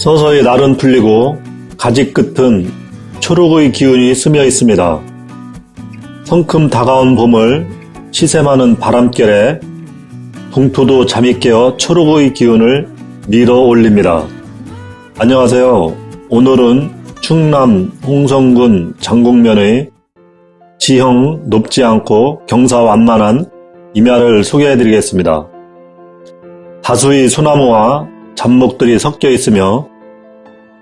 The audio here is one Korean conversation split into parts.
서서히 날은 풀리고 가지 끝은 초록의 기운이 스며 있습니다. 성큼 다가온 봄을 많은 바람결에 동토도 잠이 깨어 초록의 기운을 밀어 올립니다. 안녕하세요. 오늘은 충남 홍성군 장곡면의 지형 높지 않고 경사 완만한 임야를 소개해 드리겠습니다. 다수의 소나무와 잡목들이 섞여 있으며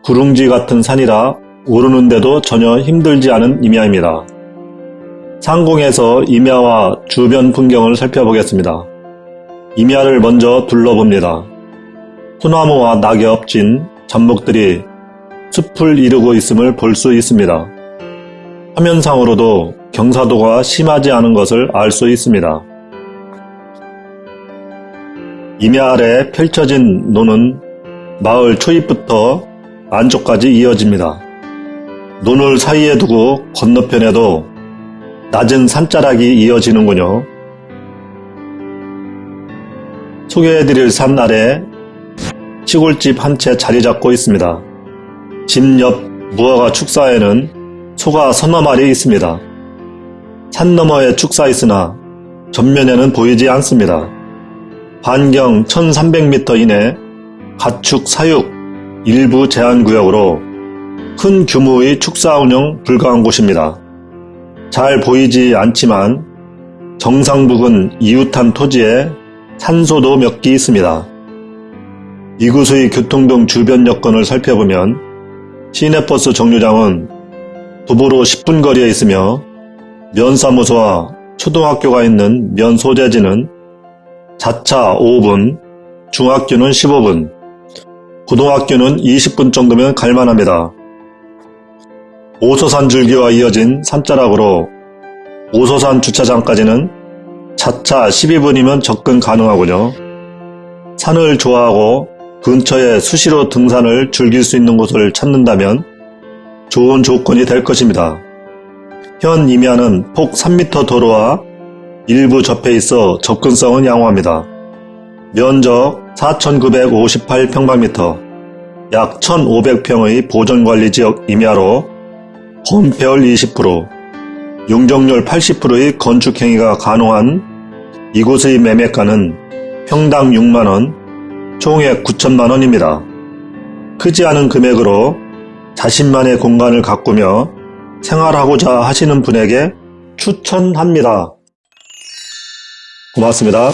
구릉지 같은 산이라 오르는데도 전혀 힘들지 않은 임야입니다. 상공에서 임야와 주변 풍경을 살펴보겠습니다. 임야를 먼저 둘러봅니다. 소나무와 낙엽 진 잡목들이 숲을 이루고 있음을 볼 수 있습니다. 화면상으로도 경사도가 심하지 않은 것을 알 수 있습니다. 임야 아래 펼쳐진 논은 마을 초입부터 안쪽까지 이어집니다. 논을 사이에 두고 건너편에도 낮은 산자락이 이어지는군요. 소개해드릴 산 아래 시골집 한 채 자리 잡고 있습니다. 집 옆 무화과 축사에는 소가 서너 마리 있습니다. 산 너머에 축사 있으나 전면에는 보이지 않습니다. 반경 1300m 이내 가축 사육 일부 제한구역으로 큰 규모의 축사 운영 불가한 곳입니다. 잘 보이지 않지만 정상 부근 이웃한 토지에 산소도 몇 개 있습니다. 이곳의 교통 등 주변 여건을 살펴보면 시내버스 정류장은 도보로 10분 거리에 있으며 면사무소와 초등학교가 있는 면 소재지는 자차 5분, 중학교는 15분, 고등학교는 20분 정도면 갈만합니다. 오소산 줄기와 이어진 산자락으로 오소산 주차장까지는 자차 12분이면 접근 가능하군요. 산을 좋아하고 근처에 수시로 등산을 즐길 수 있는 곳을 찾는다면 좋은 조건이 될 것입니다. 현 임야는 폭 3m 도로와 일부 접해 있어 접근성은 양호합니다. 면적 4,958평방미터, 약 1,500평의 보존관리 지역 임야로 홈폐율 20%, 용적률 80%의 건축행위가 가능한 이곳의 매매가는 평당 6만원, 총액 9천만원입니다. 크지 않은 금액으로 자신만의 공간을 가꾸며 생활하고자 하시는 분에게 추천합니다. 고맙습니다.